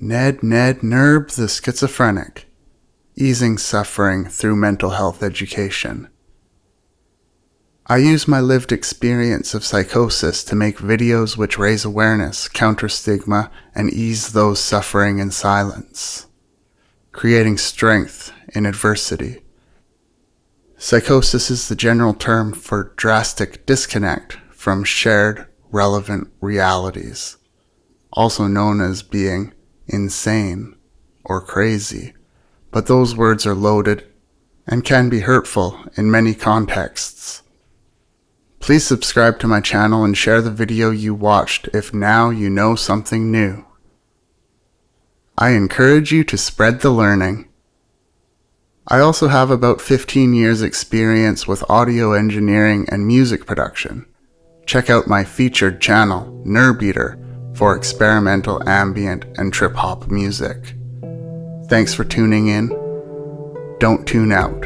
Ned Ned Nerb the Schizophrenic, easing suffering through mental health education. I use my lived experience of psychosis to make videos which raise awareness, counter stigma, and ease those suffering in silence, creating strength in adversity. Psychosis is the general term for drastic disconnect from shared, relevant realities, also known as being insane, or crazy, but those words are loaded and can be hurtful in many contexts. Please subscribe to my channel and share the video you watched if now you know something new. I encourage you to spread the learning. I also have about 15 years experience with audio engineering and music production. Check out my featured channel, Nerbeater, for experimental ambient and trip hop music. Thanks for tuning in. Don't tune out.